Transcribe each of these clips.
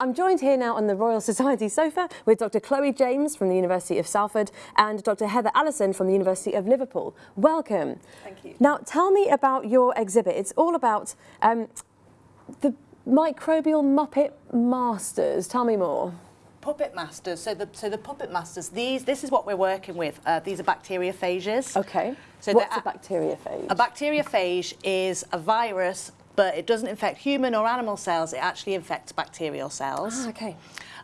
I'm joined here now on the Royal Society sofa with Dr Chloe James from the University of Salford and Dr Heather Allison from the University of Liverpool. Welcome. Thank you. Now tell me about your exhibit. It's all about um, the microbial Muppet Masters. Tell me more. Puppet masters. So the so the puppet masters. These this is what we're working with. Uh, these are bacteriophages. Okay. So What's a bacteriophage? A bacteriophage is a virus, but it doesn't infect human or animal cells. It actually infects bacterial cells. Ah, okay.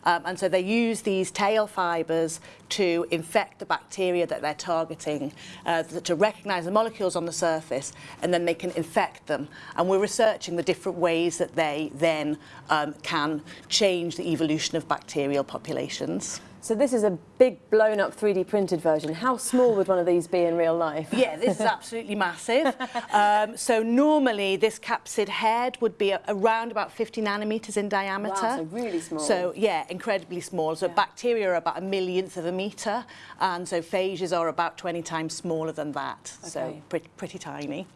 Um, and so they use these tail fibres to infect the bacteria that they're targeting, uh, to recognise the molecules on the surface, and then they can infect them. And we're researching the different ways that they then um, can change the evolution of bacterial populations. So this is a big blown up 3D printed version. How small would one of these be in real life? Yeah, this is absolutely massive. Um, so normally this capsid head would be around about 50 nanometers in diameter. Wow, so really small. So yeah, incredibly small. So Yeah. bacteria are about a millionth of a meter, and so phages are about 20 times smaller than that. So Okay. pretty, pretty tiny.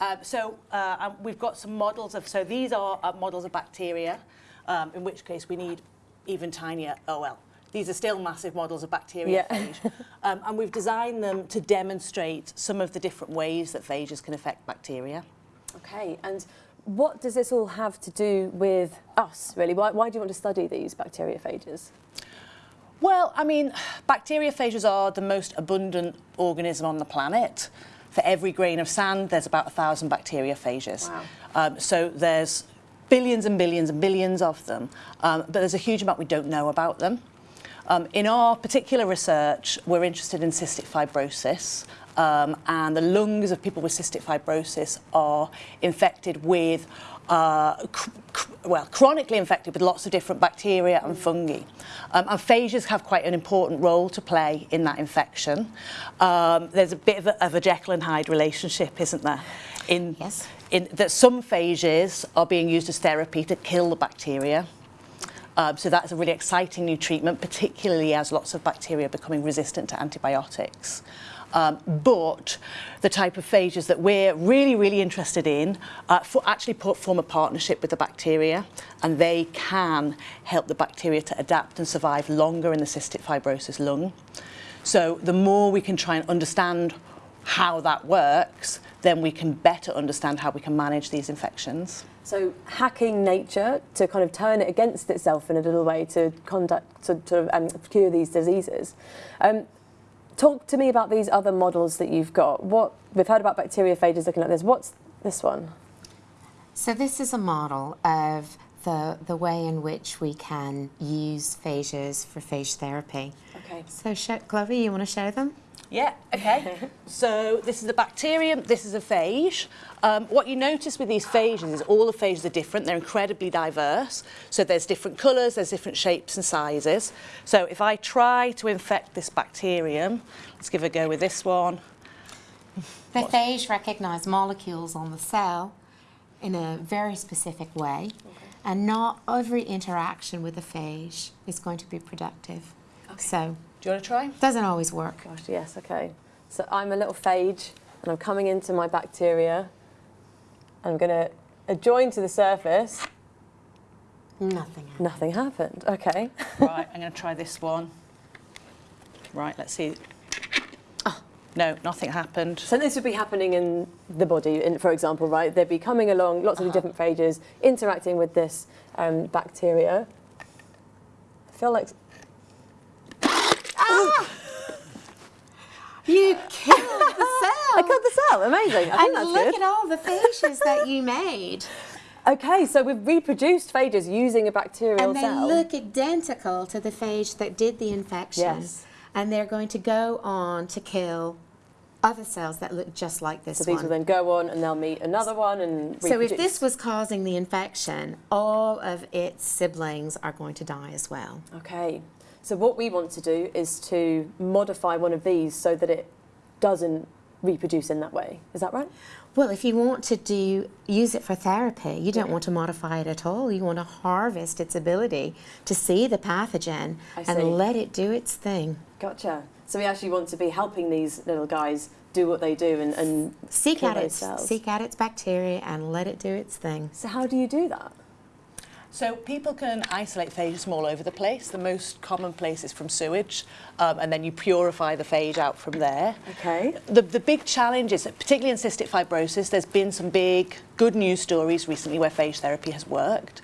Um, so uh, um, we've got some models of, so these are uh, models of bacteria, um, in which case we need even tinier, oh well, these are still massive models of bacteria Yeah. um, and we've designed them to demonstrate some of the different ways that phages can affect bacteria. Okay, and what does this all have to do with us, really? Why, why do you want to study these bacteriophages? Well, I mean, bacteriophages are the most abundant organism on the planet. For every grain of sand, there's about a thousand bacteriophages. Wow. Um, so there's billions and billions and billions of them, um, but there's a huge amount we don't know about them. Um, in our particular research, we're interested in cystic fibrosis, um, and the lungs of people with cystic fibrosis are infected with, uh, cr- cr- well, chronically infected with lots of different bacteria and fungi. Um, and phages have quite an important role to play in that infection. Um, there's a bit of a, of a Jekyll and Hyde relationship, isn't there? In, Yes. in that some phages are being used as therapy to kill the bacteria. Um, so that's a really exciting new treatment, particularly as lots of bacteria are becoming resistant to antibiotics. Um, but the type of phages that we're really, really interested in uh, for actually put, form a partnership with the bacteria and they can help the bacteria to adapt and survive longer in the cystic fibrosis lung. So the more we can try and understand how that works, then we can better understand how we can manage these infections. So hacking nature to kind of turn it against itself in a little way to conduct to, to um, cure these diseases. Um, talk to me about these other models that you've got. What we've heard about bacteriophages looking at this. What's this one? So this is a model of the, the way in which we can use phages for phage therapy. Okay. So Chloe, you want to show them? Yeah, okay. so this is a bacterium, this is a phage. Um, what you notice with these phages is all the phages are different, they're incredibly diverse. So there's different colours, there's different shapes and sizes. So if I try to infect this bacterium, let's give a go with this one. The phage recognize molecules on the cell in a very specific way, and not every interaction with the phage is going to be productive. So Do you want to try? doesn't always work. Gosh, yes. Okay. So I'm a little phage, and I'm coming into my bacteria. I'm going to adjoin to the surface. Nothing. happens. Nothing happened. Okay. right, I'm going to try this one. Right, let's see. Oh, no, nothing happened. So this would be happening in the body, in, for example, right? They'd be coming along, lots of the different phages, interacting with this um, bacteria. I feel like You killed the cell. I killed the cell. Amazing. And look good. at all the phages that you made. Okay, so we've reproduced phages using a bacterial And they cell. look identical to the phage that did the infection. Yes. And they're going to go on to kill other cells that look just like this so these one. will then go on and they'll meet another one and so if this was causing the infection, all of its siblings are going to die as well. Okay. So what we want to do is to modify one of these so that it doesn't reproduce in that way. Is that right? Well, if you want to do use it for therapy, you don't want to modify it at all. You want to harvest its ability to see the pathogen see. and let it do its thing. Gotcha. So we actually want to be helping these little guys do what they do and, and Seek out its cells. seek out its bacteria and let it do its thing. So how do you do that? So people can isolate phages from all over the place. The most common place is from sewage, um, and then you purify the phage out from there. Okay. The, the big challenge is, that particularly in cystic fibrosis, there's been some big good news stories recently where phage therapy has worked.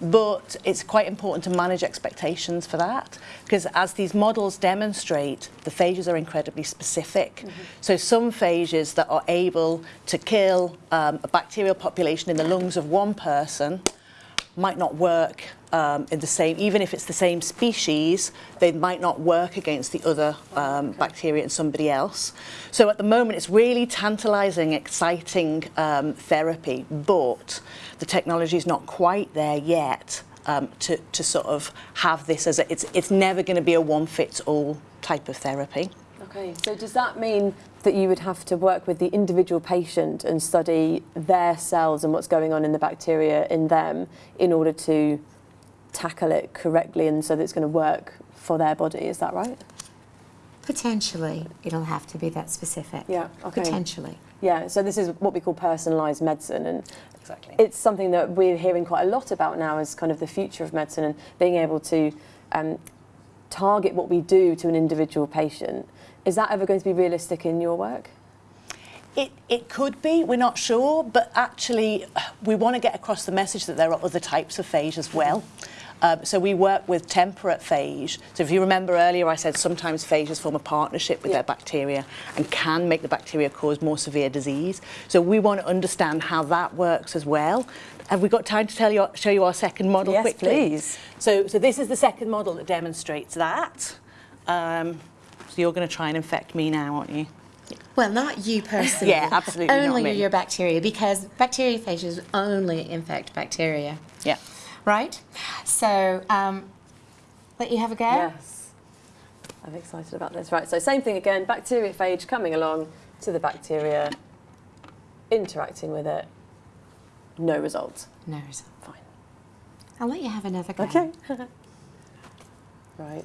But it's quite important to manage expectations for that because as these models demonstrate, the phages are incredibly specific. Mm -hmm. So some phages that are able to kill um, a bacterial population in the lungs of one person might not work um, in the same, even if it's the same species, they might not work against the other um, okay. bacteria in somebody else. So at the moment, it's really tantalizing, exciting um, therapy, but the technology is not quite there yet um, to, to sort of have this as a, it's, it's never going to be a one-fits-all type of therapy. Okay, so does that mean that you would have to work with the individual patient and study their cells and what's going on in the bacteria in them in order to tackle it correctly and so that it's going to work for their body, is that right? Potentially, it'll have to be that specific. Yeah, okay. Potentially. Yeah, so this is what we call personalised medicine and exactly. it's something that we're hearing quite a lot about now as kind of the future of medicine and being able to um, target what we do to an individual patient is that ever going to be realistic in your work? It, it could be, we're not sure, but actually we want to get across the message that there are other types of phage as well. Um, so we work with temperate phage. So if you remember earlier, I said sometimes phages form a partnership with yeah. their bacteria and can make the bacteria cause more severe disease. So we want to understand how that works as well. Have we got time to tell you, show you our second model yes, quickly? please. So, so this is the second model that demonstrates that. Um, so you're going to try and infect me now, aren't you? Well, not you personally. yeah, absolutely Only your bacteria, because bacteriophages only infect bacteria. Yeah. Right? So, um, let you have a go? Yes. I'm excited about this. Right, so same thing again, bacteriophage coming along to the bacteria, interacting with it, no result. No result. Fine. I'll let you have another go. Okay. right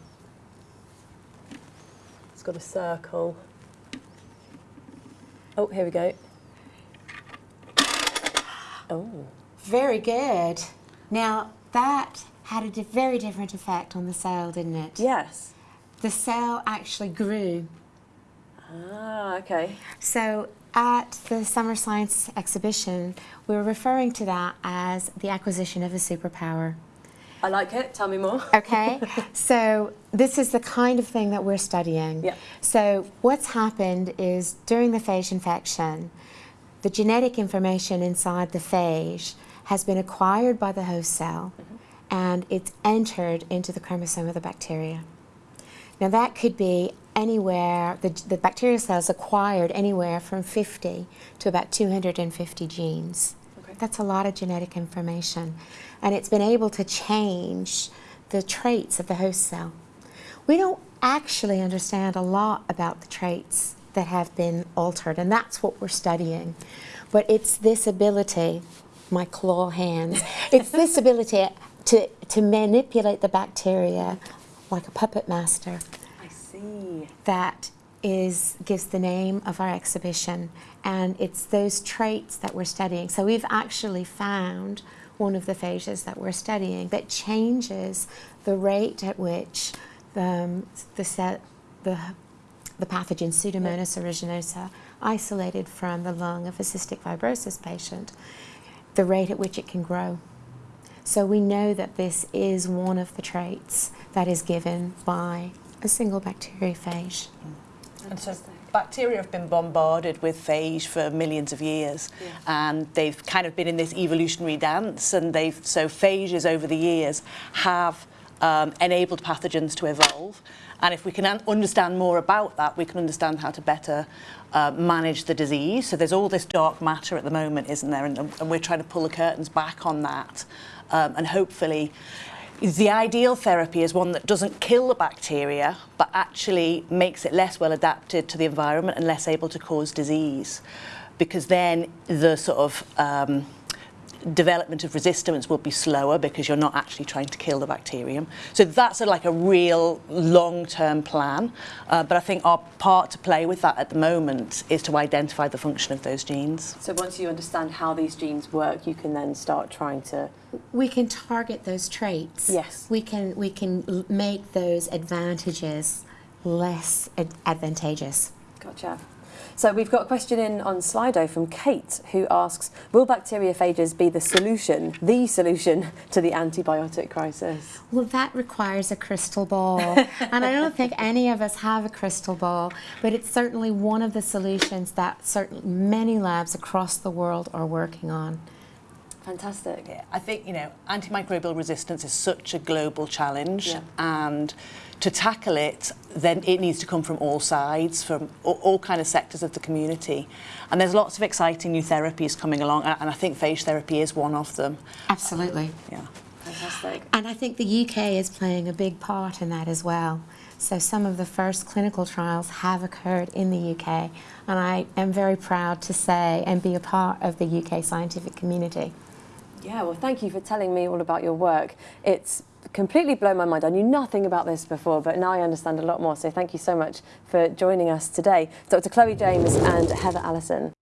It's got a circle. Oh, here we go. Oh. Very good. Now, that had a very different effect on the cell, didn't it? Yes. The cell actually grew. Ah, okay. So at the Summer Science exhibition, we were referring to that as the acquisition of a superpower. I like it. Tell me more. okay. So this is the kind of thing that we're studying. Yeah. So what's happened is during the phage infection, the genetic information inside the phage has been acquired by the host cell mm -hmm. and it's entered into the chromosome of the bacteria. Now that could be anywhere, the, the bacterial cells acquired anywhere from 50 to about 250 genes. Okay. That's a lot of genetic information and it's been able to change the traits of the host cell. We don't actually understand a lot about the traits that have been altered, and that's what we're studying. But it's this ability, my claw hands, it's this ability to, to manipulate the bacteria like a puppet master. I see. That is gives the name of our exhibition and it's those traits that we're studying. So we've actually found one of the phages that we're studying that changes the rate at which the, um, the, set, the, the pathogen Pseudomonas aeruginosa isolated from the lung of a cystic fibrosis patient, the rate at which it can grow. So we know that this is one of the traits that is given by a single bacteriophage. And so bacteria have been bombarded with phage for millions of years yeah. and they've kind of been in this evolutionary dance and they've so phages over the years have um, enabled pathogens to evolve. And if we can understand more about that we can understand how to better uh, manage the disease. So there's all this dark matter at the moment isn't there? And, and we're trying to pull the curtains back on that. Um, and hopefully the ideal therapy is one that doesn't kill the bacteria, but actually makes it less well adapted to the environment and less able to cause disease. Because then the sort of um, development of resistance will be slower because you're not actually trying to kill the bacterium. So that's a, like a real long-term plan. Uh, but I think our part to play with that at the moment is to identify the function of those genes. So once you understand how these genes work, you can then start trying to. We can target those traits. Yes. We can we can make those advantages less ad- advantageous. Gotcha. So we've got a question in on Slido from Kate who asks, will bacteriophages be the solution, the solution to the antibiotic crisis? Well, that requires a crystal ball. and I don't think any of us have a crystal ball, but it's certainly one of the solutions that certainly many labs across the world are working on. Fantastic. Yeah, I think you know antimicrobial resistance is such a global challenge, Yeah. and to tackle it, then it needs to come from all sides, from all, all kind of sectors of the community. And there's lots of exciting new therapies coming along, and I think phage therapy is one of them. Absolutely. Yeah. Fantastic. And I think the UK is playing a big part in that as well. So some of the first clinical trials have occurred in the UK, and I am very proud to say and be a part of the UK scientific community. Yeah, well, thank you for telling me all about your work. It's completely blown my mind. I knew nothing about this before, but now I understand a lot more. So thank you so much for joining us today, Dr. Chloe James and Heather Allison.